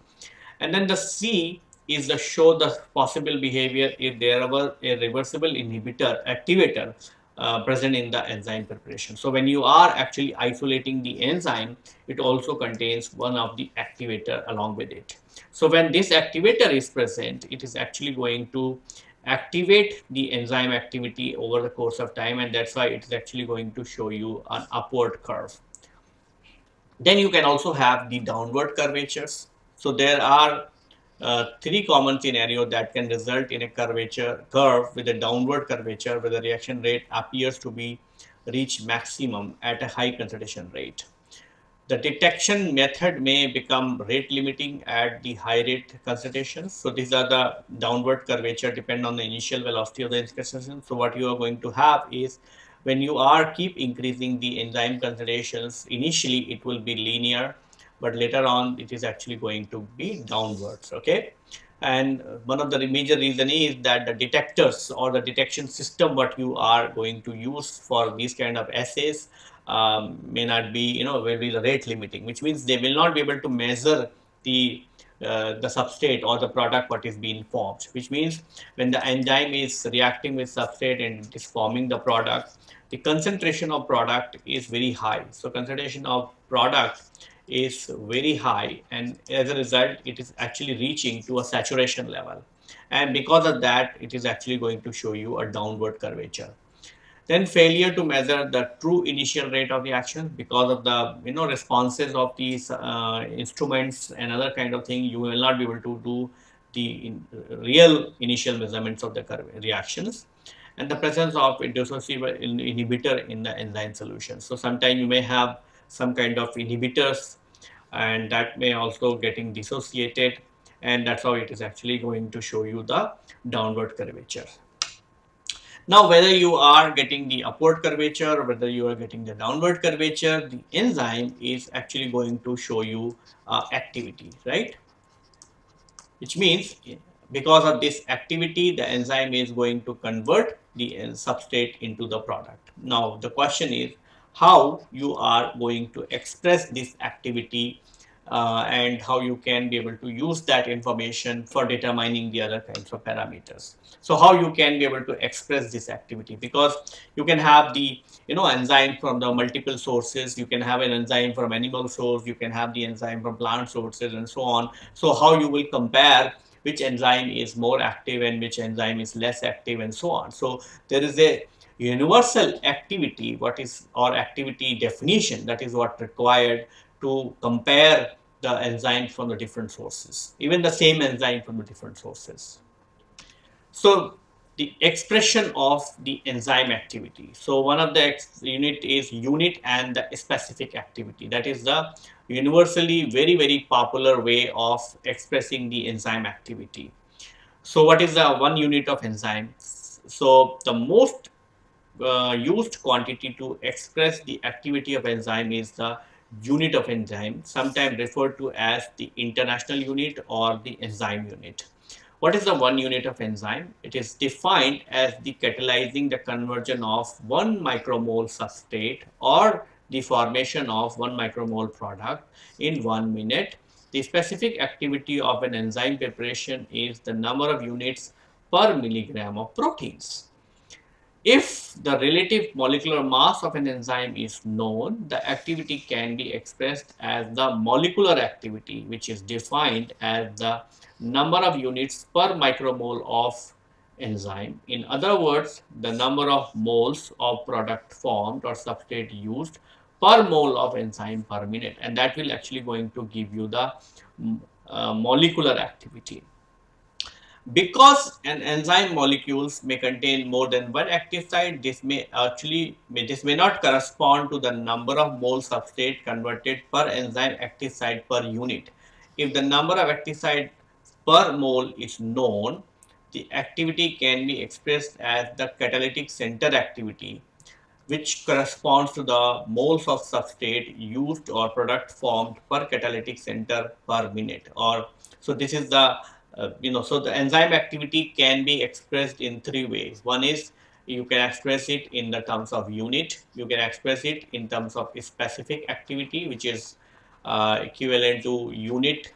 and then the C is the show the possible behavior if there were a reversible inhibitor activator uh, present in the enzyme preparation. So when you are actually isolating the enzyme, it also contains one of the activator along with it. So when this activator is present, it is actually going to activate the enzyme activity over the course of time and that's why it is actually going to show you an upward curve. Then you can also have the downward curvatures. So there are uh, three common scenarios that can result in a curvature curve with a downward curvature where the reaction rate appears to be reach maximum at a high concentration rate. The detection method may become rate limiting at the high rate concentrations. So these are the downward curvature depend on the initial velocity of the concentration. So what you are going to have is when you are keep increasing the enzyme concentrations, initially it will be linear, but later on it is actually going to be downwards. Okay. And one of the major reason is that the detectors or the detection system what you are going to use for these kind of assays um, may not be, you know, will be rate limiting, which means they will not be able to measure the uh, the substrate or the product what is being formed, which means when the enzyme is reacting with substrate and it is forming the product, the concentration of product is very high. So concentration of product is very high and as a result it is actually reaching to a saturation level and because of that it is actually going to show you a downward curvature then failure to measure the true initial rate of reaction because of the you know responses of these uh, instruments and other kind of thing you will not be able to do the in, real initial measurements of the reactions and the presence of dissociable inhibitor in the enzyme solution. So sometimes you may have some kind of inhibitors and that may also getting dissociated and that's how it is actually going to show you the downward curvature now, whether you are getting the upward curvature or whether you are getting the downward curvature, the enzyme is actually going to show you uh, activity, right? which means because of this activity, the enzyme is going to convert the substrate into the product. Now, the question is how you are going to express this activity uh, and how you can be able to use that information for determining the other kinds of parameters. So how you can be able to express this activity because you can have the you know enzyme from the multiple sources, you can have an enzyme from animal source, you can have the enzyme from plant sources and so on. So how you will compare which enzyme is more active and which enzyme is less active and so on. So there is a universal activity what is or activity definition that is what required to compare the enzyme from the different sources, even the same enzyme from the different sources. So the expression of the enzyme activity. So one of the unit is unit and the specific activity. That is the universally very, very popular way of expressing the enzyme activity. So what is the one unit of enzyme? So the most uh, used quantity to express the activity of enzyme is the unit of enzyme, sometimes referred to as the international unit or the enzyme unit. What is the one unit of enzyme? It is defined as the catalyzing the conversion of one micromole substrate or the formation of one micromole product in one minute. The specific activity of an enzyme preparation is the number of units per milligram of proteins. If the relative molecular mass of an enzyme is known, the activity can be expressed as the molecular activity, which is defined as the number of units per micromole of enzyme. In other words, the number of moles of product formed or substrate used per mole of enzyme per minute and that will actually going to give you the uh, molecular activity. Because an enzyme molecules may contain more than one active site, this may actually may, this may not correspond to the number of mole substrate converted per enzyme active site per unit. If the number of active site per mole is known, the activity can be expressed as the catalytic center activity, which corresponds to the moles of substrate used or product formed per catalytic center per minute. Or so this is the uh, you know, so the enzyme activity can be expressed in three ways. One is you can express it in the terms of unit, you can express it in terms of specific activity, which is uh, equivalent to unit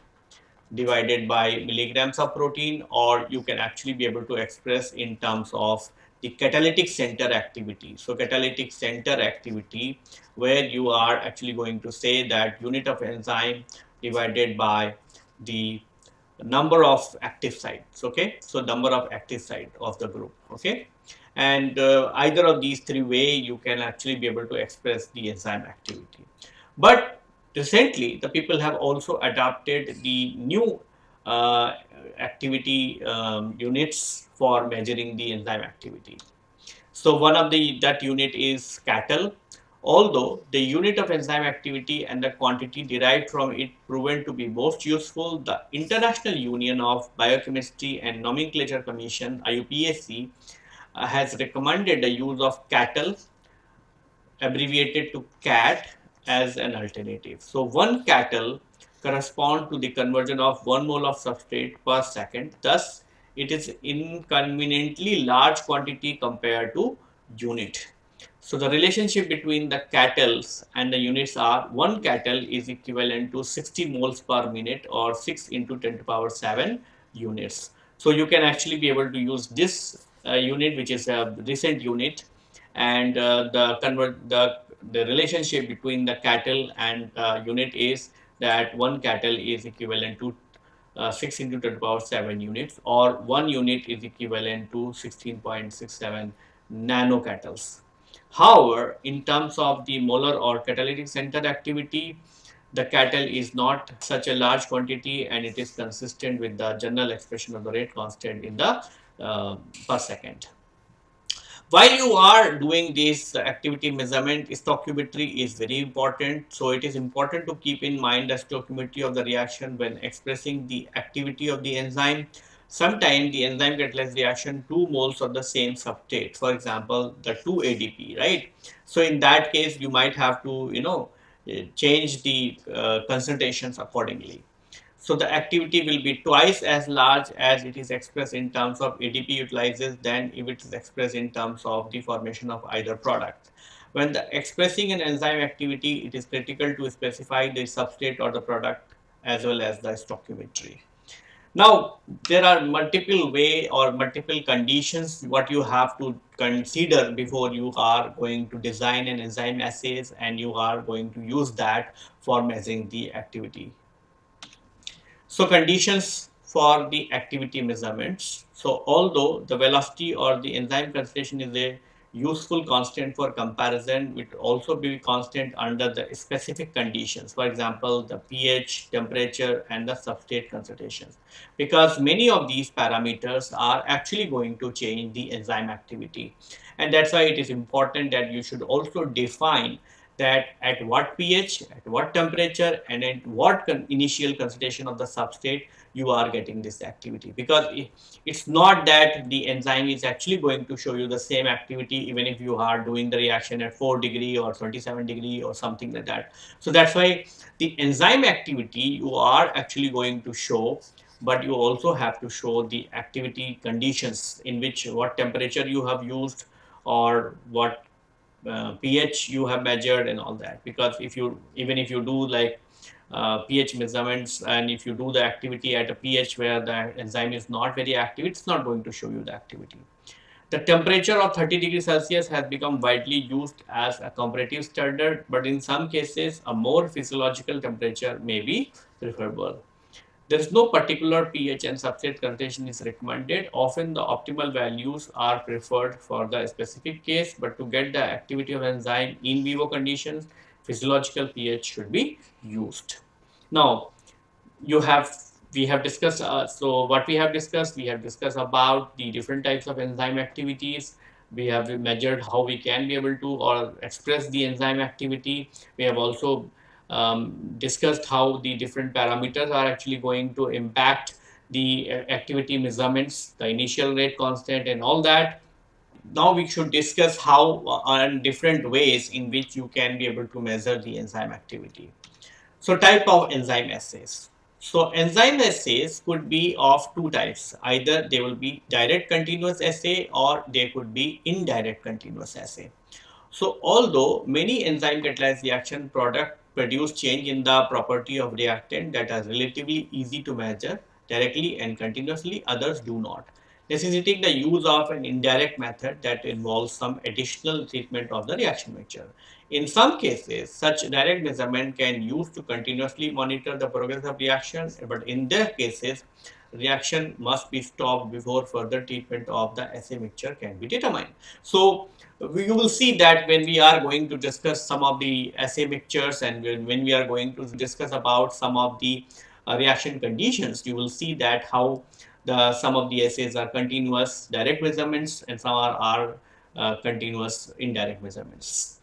divided by milligrams of protein, or you can actually be able to express in terms of the catalytic center activity. So catalytic center activity, where you are actually going to say that unit of enzyme divided by the number of active sites okay? So number of active site of the group okay? And uh, either of these three way you can actually be able to express the enzyme activity. But recently the people have also adopted the new uh, activity um, units for measuring the enzyme activity. So one of the that unit is katal Although the unit of enzyme activity and the quantity derived from it proven to be most useful, the International Union of Biochemistry and Nomenclature Commission IUPAC uh, has recommended the use of katal abbreviated to kat as an alternative. So one katal correspond to the conversion of one mole of substrate per second. Thus, it is inconveniently large quantity compared to unit. So the relationship between the katals and the units are 1 katal is equivalent to 60 moles per minute or 6 into 10 to power 7 units. So you can actually be able to use this uh, unit which is a recent unit and uh, the convert the the relationship between the katal and uh, unit is that 1 katal is equivalent to uh, 6 into 10 to power 7 units or 1 unit is equivalent to 16.67 nano katals. However, in terms of the molar or catalytic center activity, the katal is not such a large quantity and it is consistent with the general expression of the rate constant in the uh, per second. While you are doing this activity measurement, stoichiometry is very important. So it is important to keep in mind the stoichiometry of the reaction when expressing the activity of the enzyme sometimes the enzyme catalyzed reaction two moles of the same substrate for example the 2 adp right so in that case you might have to you know eh, change the uh, concentrations accordingly So the activity will be twice as large as it is expressed in terms of ADP utilizes than if it is expressed in terms of the formation of either product. When expressing an enzyme activity, it is critical to specify the substrate or the product as well as the stoichiometry. Now, there are multiple way or multiple conditions what you have to consider before you are going to design an enzyme assays and you are going to use that for measuring the activity so conditions for the activity measurements. So although the velocity or the enzyme concentration is a useful constant for comparison, it also be constant under the specific conditions. For example, the pH, temperature and the substrate concentrations. Because many of these parameters are actually going to change the enzyme activity. And that's why it is important that you should also define that at what pH, at what temperature and at what con initial concentration of the substrate you are getting this activity because it's not that the enzyme is actually going to show you the same activity even if you are doing the reaction at 4 degree or 27 degree or something like that. So that's why the enzyme activity you are actually going to show but you also have to show the activity conditions in which what temperature you have used or what uh, pH you have measured and all that because if you even if you do like uh, pH measurements and if you do the activity at a pH where the enzyme is not very active it's not going to show you the activity. The temperature of 30 degrees Celsius has become widely used as a comparative standard but in some cases a more physiological temperature may be preferable. There is no particular pH and substrate concentration is recommended. Often the optimal values are preferred for the specific case, but to get the activity of enzyme in vivo conditions, physiological pH should be used. Now, you have we have discussed uh, so what we have discussed we have discussed about the different types of enzyme activities we have measured how we can be able to or express the enzyme activity we have also um, discussed how the different parameters are actually going to impact the uh, activity measurements, the initial rate constant and all that. Now we should discuss how uh, different ways in which you can be able to measure the enzyme activity. So type of enzyme assays. So enzyme assays could be of two types. Either they will be direct continuous assay or they could be indirect continuous assay. So although many enzyme catalyzed reaction product produce change in the property of reactant that are relatively easy to measure directly and continuously, others do not, necessitating the use of an indirect method that involves some additional treatment of the reaction mixture. In some cases, such direct measurement can use to continuously monitor the progress of reaction, but in their cases, reaction must be stopped before further treatment of the assay mixture can be determined. So, you will see that when we are going to discuss some of the assay mixtures and when we are going to discuss about some of the uh, reaction conditions, you will see that how the some of the assays are continuous direct measurements and some are, are uh, continuous indirect measurements.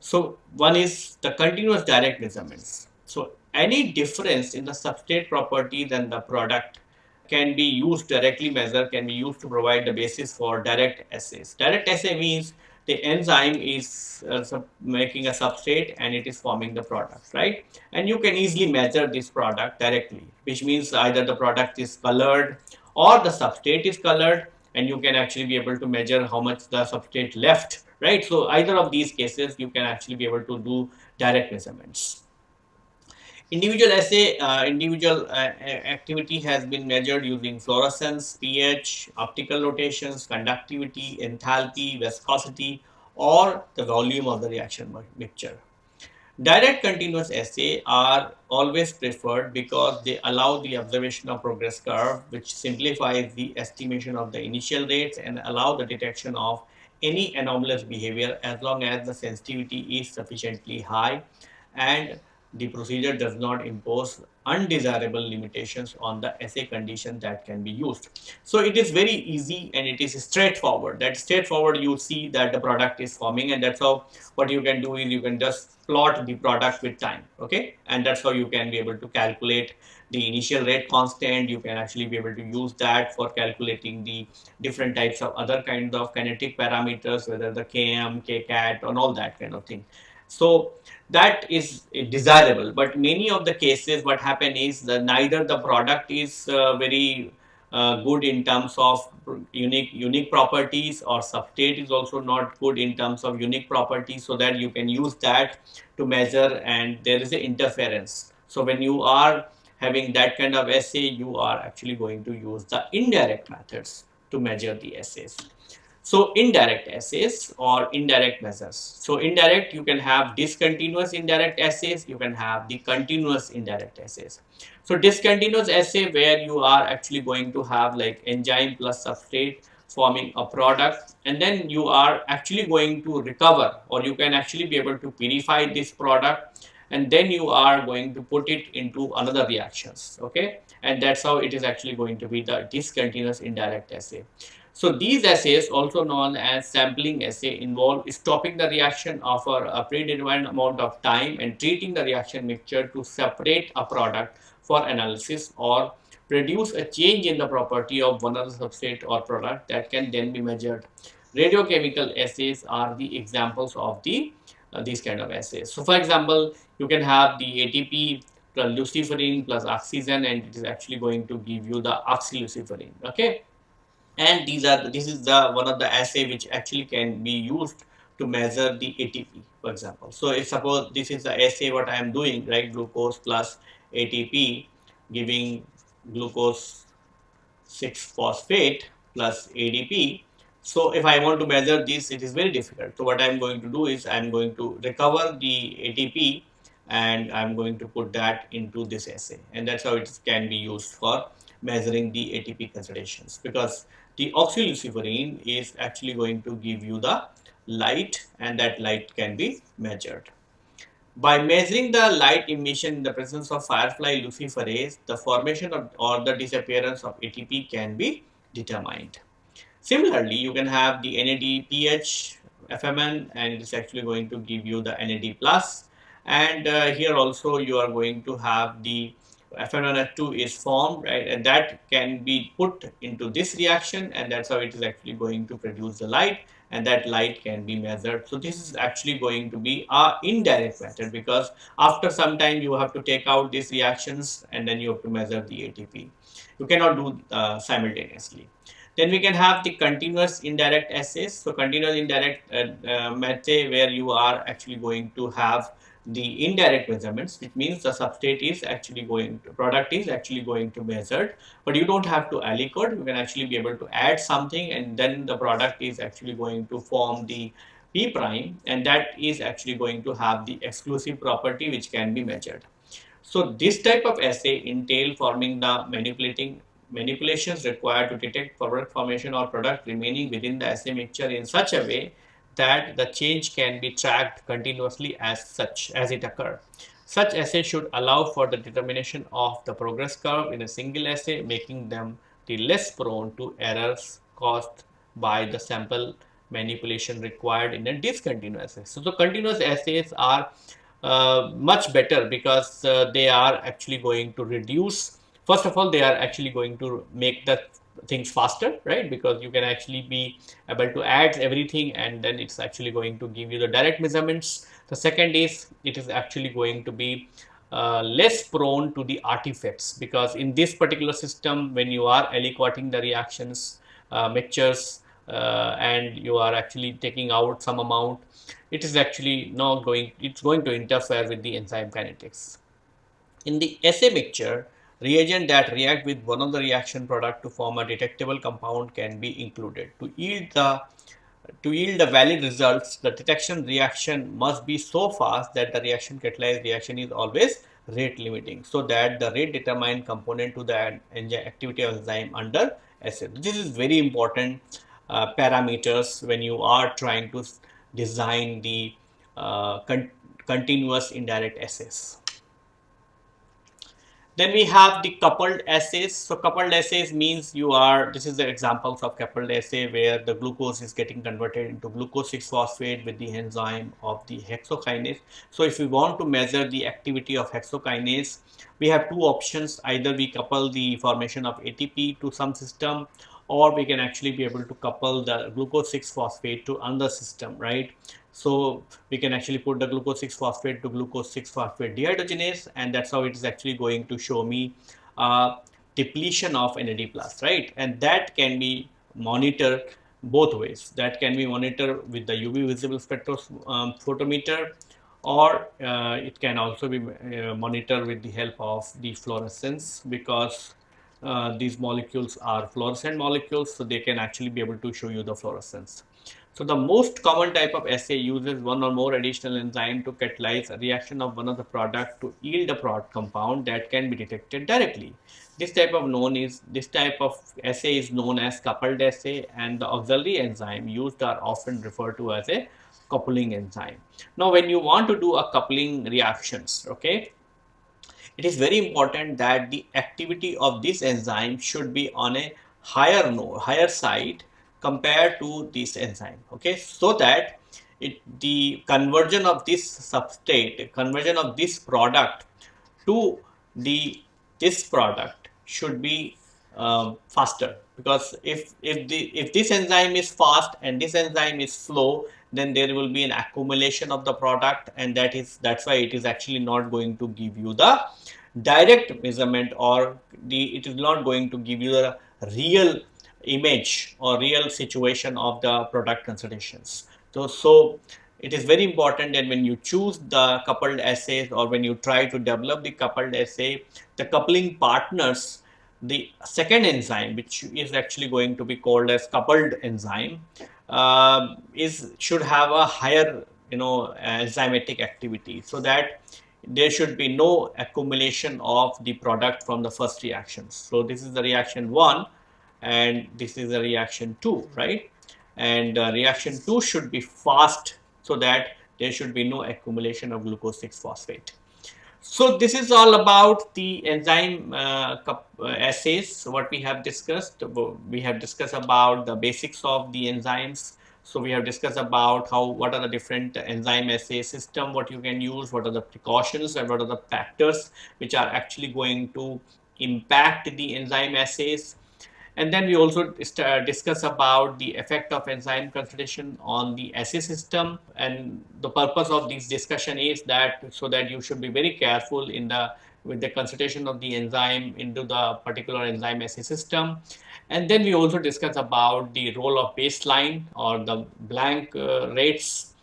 So one is the continuous direct measurements. So any difference in the substrate property than the product can be used directly measure can be used to provide the basis for direct assays. Direct assay means the enzyme is uh, making a substrate and it is forming the product, right? And you can easily measure this product directly, which means either the product is colored or the substrate is colored and you can actually be able to measure how much the substrate left, right? So either of these cases, you can actually be able to do direct measurements. Individual assay, uh, individual uh, activity has been measured using fluorescence, pH, optical rotations, conductivity, enthalpy, viscosity, or the volume of the reaction mixture. Direct continuous assay are always preferred because they allow the observation of progress curve which simplifies the estimation of the initial rates and allow the detection of any anomalous behavior as long as the sensitivity is sufficiently high and the procedure does not impose undesirable limitations on the assay condition that can be used. So it is very easy and it is straightforward. That straightforward you see that the product is forming and that's how what you can do is you can just plot the product with time okay and that's how you can be able to calculate the initial rate constant you can actually be able to use that for calculating the different types of other kinds of kinetic parameters whether the km kcat and all that kind of thing So that is desirable. But many of the cases, what happen is that neither the product is uh, very uh, good in terms of unique unique properties or substrate is also not good in terms of unique properties so that you can use that to measure and there is an interference. So when you are having that kind of assay, you are actually going to use the indirect methods to measure the assays. So indirect assays or indirect measures. So indirect, you can have discontinuous indirect assays, you can have the continuous indirect assays. So discontinuous assay where you are actually going to have like enzyme plus substrate forming a product and then you are actually going to recover or you can actually be able to purify this product and then you are going to put it into another reactions okay and that's how it is actually going to be the discontinuous indirect assay so these assays, also known as sampling assay, involve stopping the reaction after a predetermined amount of time and treating the reaction mixture to separate a product for analysis or produce a change in the property of one of the substrate or product that can then be measured. Radiochemical assays are the examples of the uh, these kind of assays. So for example, you can have the ATP plus luciferin plus oxygen and it is actually going to give you the oxyluciferin. Okay and these are this is the one of the assay which actually can be used to measure the ATP for example. So if suppose this is the assay what I am doing right glucose plus ATP giving glucose 6 phosphate plus ADP. So if I want to measure this it is very difficult. So what I am going to do is I am going to recover the ATP and I am going to put that into this assay and that's how it can be used for measuring the ATP concentrations because the oxyluciferin is actually going to give you the light and that light can be measured. By measuring the light emission in the presence of firefly luciferase, the formation of, or the disappearance of ATP can be determined. Similarly, you can have the NADPH FMN and it is actually going to give you the NAD plus and uh, here also you are going to have the FMNF2 is formed, right, and that can be put into this reaction and that's how it is actually going to produce the light and that light can be measured. So this is actually going to be a indirect method because after some time you have to take out these reactions and then you have to measure the ATP. You cannot do uh, simultaneously. Then we can have the continuous indirect assays. So continuous indirect uh, uh, method where you are actually going to have the indirect measurements which means the substrate is actually going to product is actually going to measured but you don't have to aliquot you can actually be able to add something and then the product is actually going to form the p prime and that is actually going to have the exclusive property which can be measured. So this type of assay entail forming the manipulating manipulations required to detect product formation or product remaining within the assay mixture in such a way that the change can be tracked continuously as such as it occurs. Such assay should allow for the determination of the progress curve in a single assay, making them the less prone to errors caused by the sample manipulation required in a discontinuous assay. So, the continuous assays are uh, much better because uh, they are actually going to reduce, first of all, they are actually going to make the things faster right? Because you can actually be able to add everything and then it's actually going to give you the direct measurements. The second is it is actually going to be uh, less prone to the artifacts because in this particular system when you are aliquoting the reactions uh, mixtures uh, and you are actually taking out some amount it is actually not going it's going to interfere with the enzyme kinetics. In the assay mixture Reagent that react with one of the reaction product to form a detectable compound can be included. To yield the to yield the valid results, the detection reaction must be so fast that the reaction catalyzed reaction is always rate limiting so that the rate determined component to the enzyme activity of enzyme under assay. This is very important uh, parameters when you are trying to design the uh, con continuous indirect assays. Then we have the coupled assays. So coupled assays means you are, this is the examples of coupled assay where the glucose is getting converted into glucose 6-phosphate with the enzyme of the hexokinase. So if we want to measure the activity of hexokinase, we have two options. Either we couple the formation of ATP to some system or we can actually be able to couple the glucose 6-phosphate to another system, right? So we can actually put the glucose 6 phosphate to glucose 6 phosphate dehydrogenase and that's how it is actually going to show me uh, depletion of NAD plus, right? And that can be monitored both ways. That can be monitored with the UV visible spectrophotometer um, or uh, it can also be uh, monitored with the help of the fluorescence because uh, these molecules are fluorescent molecules so they can actually be able to show you the fluorescence. So the most common type of assay uses one or more additional enzyme to catalyze a reaction of one of the product to yield a product compound that can be detected directly. This type of known is this type of assay is known as coupled assay and the auxiliary enzyme used are often referred to as a coupling enzyme. Now when you want to do a coupling reactions, okay, it is very important that the activity of this enzyme should be on a higher node, higher side compared to this enzyme okay? So that it the conversion of this substrate conversion of this product to the this product should be um, faster. Because if if the if this enzyme is fast and this enzyme is slow then there will be an accumulation of the product and that is that's why it is actually not going to give you the direct measurement or the it is not going to give you the real image or real situation of the product concentrations. So, so it is very important that when you choose the coupled assays or when you try to develop the coupled assay, the coupling partners, the second enzyme, which is actually going to be called as coupled enzyme, uh, is should have a higher you know enzymatic activity so that there should be no accumulation of the product from the first reactions. So this is the reaction one and this is a reaction 2 right? And uh, reaction 2 should be fast so that there should be no accumulation of glucose 6 phosphate. So this is all about the enzyme uh, uh, assays what we have discussed. We have discussed about the basics of the enzymes. So we have discussed about how what are the different enzyme assay system what you can use what are the precautions and what are the factors which are actually going to impact the enzyme assays and then we also discuss about the effect of enzyme concentration on the assay system. And the purpose of this discussion is that so that you should be very careful in the with the concentration of the enzyme into the particular enzyme assay system. And then we also discuss about the role of baseline or the blank uh, rates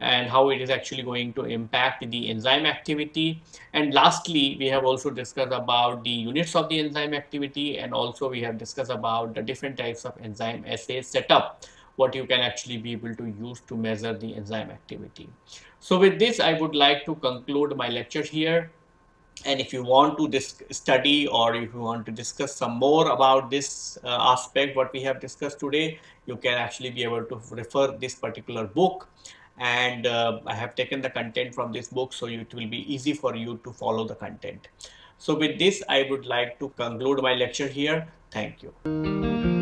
and how it is actually going to impact the enzyme activity. And lastly, we have also discussed about the units of the enzyme activity and also we have discussed about the different types of enzyme assay setup, what you can actually be able to use to measure the enzyme activity. So with this, I would like to conclude my lecture here. And if you want to study or if you want to discuss some more about this uh, aspect, what we have discussed today, you can actually be able to refer this particular book and uh, I have taken the content from this book so it will be easy for you to follow the content. So with this I would like to conclude my lecture here. Thank you.